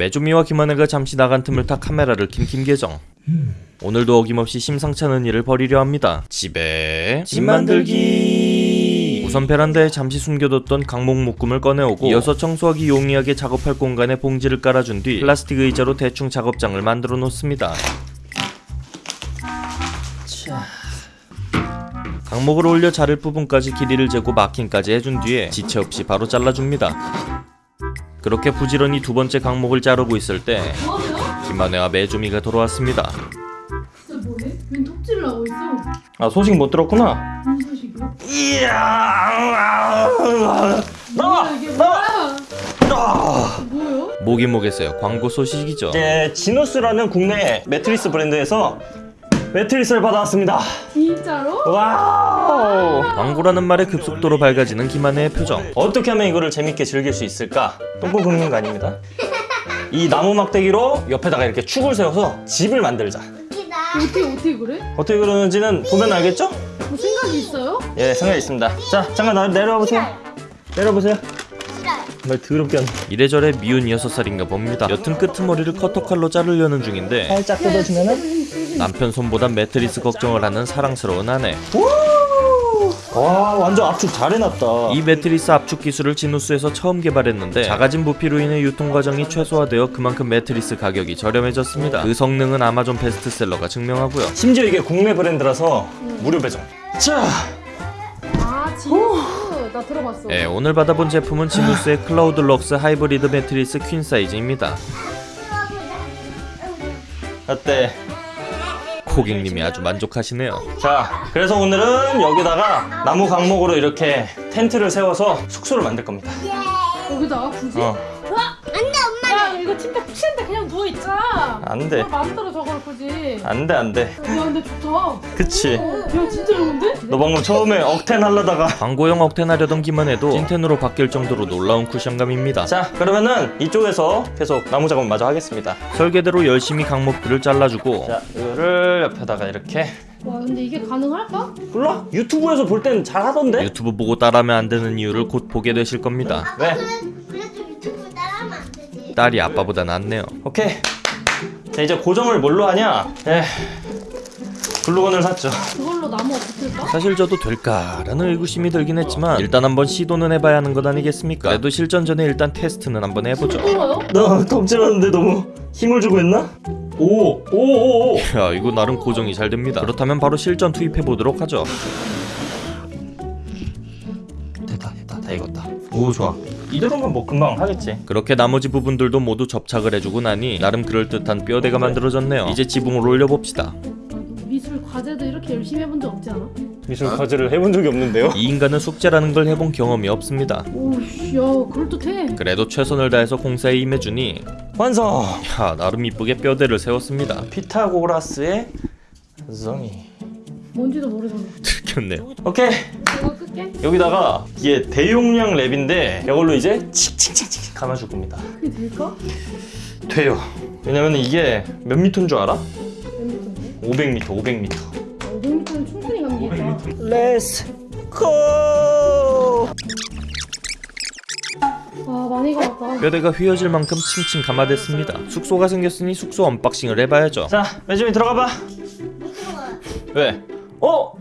메조미와 김한혜가 잠시 나간 틈을 타 카메라를 킨 김계정. 오늘도 어김없이 심상치 않은 일을 벌이려 합니다. 집에 집 만들기. 우선 베란다에 잠시 숨겨뒀던 강목 묶음을 꺼내오고 이어서 청소하기 용이하게 작업할 공간에 봉지를 깔아준 뒤 플라스틱 의자로 대충 작업장을 만들어 놓습니다. 강목을 올려 자를 부분까지 길이를 재고 마킹까지 해준 뒤에 지체 없이 바로 잘라줍니다. 그렇게 부지런히 두 번째 각목을 자르고 있을 때? 김만혜와 메주미가 돌아왔습니다. 진짜 뭐해? 웬 톱질을 하고 있어? 아 소식 못 들었구나. 무슨 소식이야? 이야. 나와 나와. 뭐야? 뭐요? 뭐긴 뭐겠어요. 광고 소식이죠. 이제 지누스라는 국내 매트리스 브랜드에서 매트리스를 받아왔습니다. 진짜로? wow. 광고라는 말에 급속도로 밝아지는 김만혜의 표정. 어떻게 하면 이거를 재밌게 즐길 수 있을까? 똥꼬 긁는 거 아닙니다. 이 나무 막대기로 옆에다가 이렇게 축을 세워서 집을 만들자. 어떻게 어떻게 그래? 어떻게 그러는지는 보면 알겠죠? 뭐 생각이 있어요? 예, 생각 있습니다. 자, 잠깐 나 내려와 보세요. 내려보세요. 말 더럽게 한. 이래저래 미운 6살인가 봅니다. 여튼 끄트머리를 커터칼로 자르려는 중인데 살짝 뜯어주면은. 남편 손보다 매트리스 걱정을 하는 사랑스러운 아내. 와, 완전 압축 잘 해놨다. 이 매트리스 압축 기술을 지누스에서 처음 개발했는데 작아진 부피로 인해 유통 과정이 최소화되어 그만큼 매트리스 가격이 저렴해졌습니다. 그 성능은 아마존 베스트셀러가 증명하고요. 심지어 이게 국내 브랜드라서 무료 배송. 자, 아나 들어봤어. 예, 오늘 받아본 제품은 지누스의 클라우드 럭스 하이브리드 매트리스 퀸 사이즈입니다. 어때? 고객님이 아주 만족하시네요. 자, 그래서 오늘은 여기다가 나무 각목으로 이렇게 텐트를 세워서 숙소를 만들 겁니다. 여기다가 굳이? 어, 안 돼. 마음대로 저걸 굳이. 안 돼, 안 돼. 야 근데 좋다. 그치. 어, 야 진짜 좋은데? 너 방금 처음에 억텐 하려다가. 광고용 억텐 하려던 기만 해도 찐텐으로 바뀔 정도로 놀라운 쿠션감입니다. 자, 그러면은 이쪽에서 계속 나무 작업 마저 하겠습니다. 설계대로 열심히 강목들을 잘라주고 자, 이거를 옆에다가 이렇게. 와 근데 이게 가능할까? 몰라? 유튜브에서 볼 땐 잘 하던데? 유튜브 보고 따라하면 안 되는 이유를 곧 보게 되실 겁니다. 왜? 그래도 유튜브 따라하면 안 되지. 딸이 아빠보다 낫네요. 오케이. 자, 이제 고정을 뭘로 하냐? 에 글루건을 샀죠. 그걸로 나무 붙을까? 사실 저도 될까라는 의구심이 들긴 했지만 일단 한번 시도는 해봐야 하는 것 아니겠습니까? 그래도 실전 전에 일단 테스트는 한번 해보죠. 나 톱질하는데 너무 힘을 주고 했나? 오, 오, 오, 오. 야 이거 나름 고정이 잘 됩니다. 그렇다면 바로 실전 투입해 보도록 하죠. 됐다, 됐다, 다 익었다. 오, 좋아. 이대로면 뭐 금방 하겠지. 그렇게 나머지 부분들도 모두 접착을 해주고 나니 나름 그럴듯한 뼈대가 만들어졌네요. 이제 지붕을 올려봅시다. 미술 과제도 이렇게 열심히 해본 적 없지 않아? 미술 과제를 해본 적이 없는데요. 이 인간은 숙제라는 걸 해본 경험이 없습니다. 오씨 야 그럴듯해 그래도 최선을 다해서 공사에 임해주니 완성. 야 나름 이쁘게 뼈대를 세웠습니다. 피타고라스의 정이. 뭔지도 모르잖아 들켰네요. 오케이. 이거 끌게 여기다가 이게 대용량 랩인데 이걸로 이제 칙칙칙칙 감아줄 겁니다. 그게 될까? 돼요. 왜냐면 이게 몇 미터인 줄 알아? 몇 미터인데? 500m, 500m. 500m는 충분히 감기겠다 Let's go. 아 많이 감았다 뼈대가 휘어질 만큼 칭칭 감아댔습니다. 숙소가 생겼으니 숙소 언박싱을 해봐야죠. 자, 매점이 들어가 봐. 왜? 어?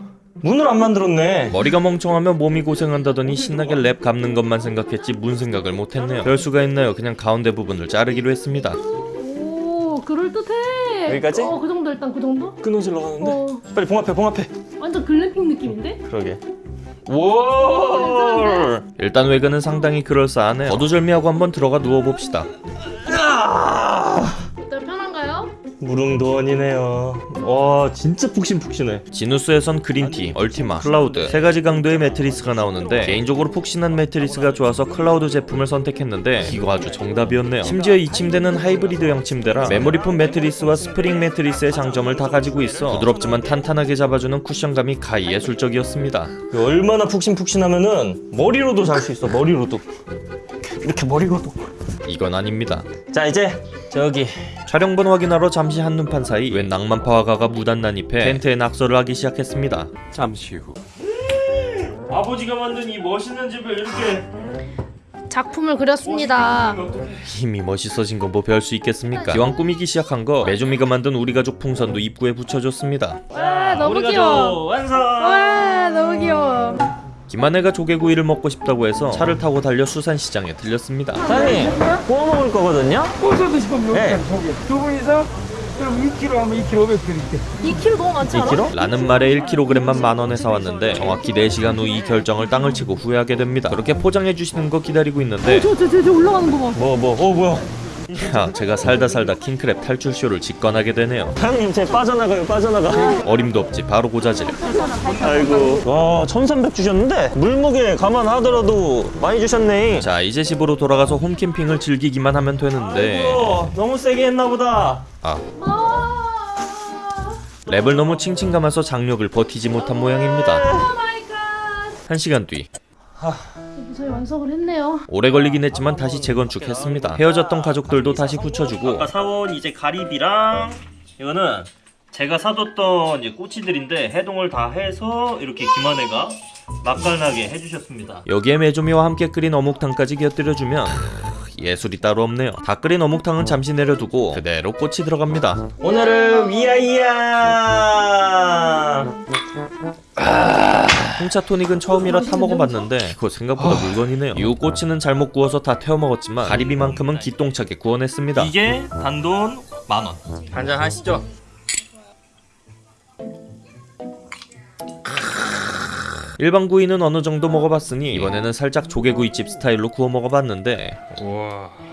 문을 안 만들었네. 머리가 멍청하면 몸이 고생한다더니 신나게 랩 감는 것만 생각했지 문 생각을 못했네요. 별 수가 있나요? 그냥 가운데 부분을 자르기로 했습니다. 오 그럴듯해 여기까지? 어그 정도 일단 그 정도? 끊어질라 하는데. 어 빨리 봉합해, 봉합해. 완전 글램핑 느낌인데? 그러게. 오! 일단 외관은 상당히 그럴싸하네요. 거두절미하고 한번 들어가 누워봅시다. 무릉도원이네요. 와, 진짜 푹신푹신해. 지누스에선 그린티, 얼티마, 클라우드 세 가지 강도의 매트리스가 나오는데 개인적으로 푹신한 매트리스가 좋아서 클라우드 제품을 선택했는데 이거 아주 정답이었네요. 심지어 이 침대는 하이브리드형 침대라 메모리폼 매트리스와 스프링 매트리스의 장점을 다 가지고 있어 부드럽지만 탄탄하게 잡아주는 쿠션감이 가히 예술적이었습니다. 얼마나 푹신푹신하면은 머리로도 잘 수 있어, 머리로도. 이렇게 머리로도. 이건 아닙니다. 자, 이제 저기 촬영본 확인하러 잠시 한눈판 사이 웬 낭만파 화가가 무단 난입해 텐트에 낙서를 하기 시작했습니다. 잠시 후 아버지가 만든 이 멋있는 집을 이렇게 작품을 그렸습니다. 힘이 멋있어진 건 뭐 별 수 있겠습니까? 기왕 꾸미기 시작한 거 메조미가 만든 우리 가족 풍선도 입구에 붙여줬습니다. 와 너무 귀여워. 완성. 와 너무 귀여워. 김한혜가 조개구이를 먹고 싶다고 해서 차를 타고 달려 수산시장에 들렸습니다. 사장님 구워 먹을 거거든요. 꼬서 드시면 네. 여기까지 저기 두 분이서 그럼 2kg 하면 2kg 500 드릴게 2kg 너무 많지 않아? 2kg? 라는 말에 1kg만 만 원에 사왔는데 정확히 4시간 후 이 결정을 땅을 치고 후회하게 됩니다. 그렇게 포장해 주시는 거 기다리고 있는데 저저 저 저 올라가는 거 봐. 뭐 뭐? 어 뭐야? 야, 제가 살다 살다 킹크랩 탈출 쇼를 직관하게 되네요. 사장님 제 빠져나가요 빠져나가. 어림도 없지 바로 고자질. 아이고. 와 1,300 주셨는데 물무게 감안하더라도 많이 주셨네. 자 이제 집으로 돌아가서 홈캠핑을 즐기기만 하면 되는데 어, 너무 세게 했나 보다. 아 랩을 너무 칭칭 감아서 장력을 버티지 못한 모양입니다. oh my god. 한 시간 뒤 무사히 완성을 했네요. 오래 걸리긴 했지만 다시 재건축했습니다. 헤어졌던 가족들도 다시 붙여주고 아까 사온 이제 가리비랑 이거는 제가 사뒀던 이제 꼬치들인데 해동을 다 해서 이렇게 김한혜가 맛깔나게 해주셨습니다. 여기에 메조미와 함께 끓인 어묵탕까지 곁들여주면 크, 예술이 따로 없네요. 다 끓인 어묵탕은 잠시 내려두고 그대로 꽃이 들어갑니다. 오늘은 위아이야. 홍차 토닉은 처음이라 타 먹어봤는데 그거 생각보다 물건이네요. 이후 꼬치는 잘못 구워서 다 태워 먹었지만 가리비만큼은 기똥차게 구워냈습니다. 이게 단돈 만 원. 한잔 하시죠. 일반 구이는 어느 정도 먹어봤으니 이번에는 살짝 조개구이집 스타일로 구워 먹어봤는데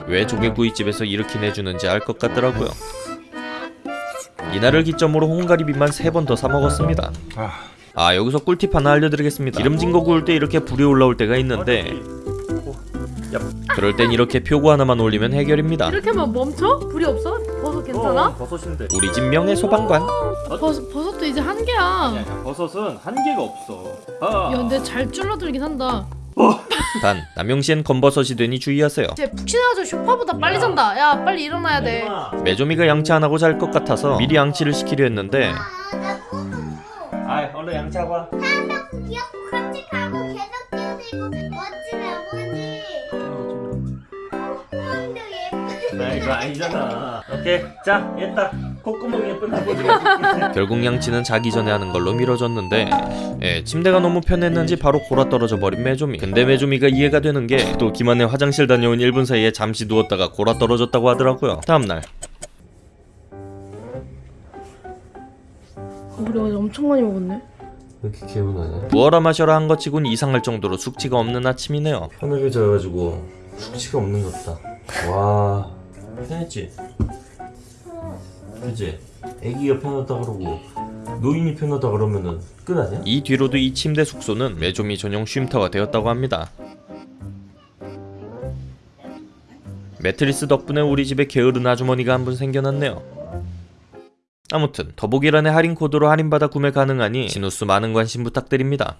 왜 조개구이집에서 이렇게 내주는지 알 것 같더라고요. 이날을 기점으로 홍가리비만 세번더 사 먹었습니다. 아 여기서 꿀팁 하나 알려드리겠습니다. 기름진 거 구울 때 이렇게 불이 올라올 때가 있는데 그럴 땐 이렇게 표고 하나만 올리면 해결입니다. 이렇게 하면 멈춰? 불이 없어? 버섯 괜찮아? 버섯인데. 우리 집 명예 소방관. 버섯 버섯도 이제 한 개야. 버섯은 한계가 없어. 아. 야 근데 잘 줄어들긴 한다. 단 남용시엔 건버섯이 되니 주의하세요. 쟤 푹신해가지고 쇼파보다 빨리 잔다. 야 빨리 일어나야 돼. 메조미가 양치 안 하고 잘 것 같아서 미리 양치를 시키려 했는데 아, 얼른 양치하고 와. 한다고 귀엽고 같이 가고 계속 뛰고 멋진 아버지 콧구멍도 예쁘 나 이거 아니잖아. 오케이. 자, 얘다 콧구멍 예쁜 아버지. 결국 양치는 자기 전에 하는 걸로 미뤄졌는데 예, 침대가 너무 편했는지 바로 골아 떨어져 버린 메조미 근데 메조미가 이해가 되는 게또 김한혜 화장실 다녀온 1분 사이에 잠시 누웠다가 골아 떨어졌다고 하더라고요 다음날 우리 어제 엄청 많이 먹었네. 왜 이렇게 개운하냐? 부어라 마셔라 한 것 치곤 이상할 정도로 숙취가 없는 아침이네요 편하게 자가지고 숙취가 없는 것 같다. 와. 편했지? 그지? 애기가 편하다 그러고 노인이 편하다 그러면은 끝 아니야? 이 뒤로도 이 침대 숙소는 메조미 전용 쉼터가 되었다고 합니다 매트리스 덕분에 우리 집에 게으른 아주머니가 한 분 생겨났네요 아무튼 더보기란의 할인 코드로 할인받아 구매 가능하니 진우스 많은 관심 부탁드립니다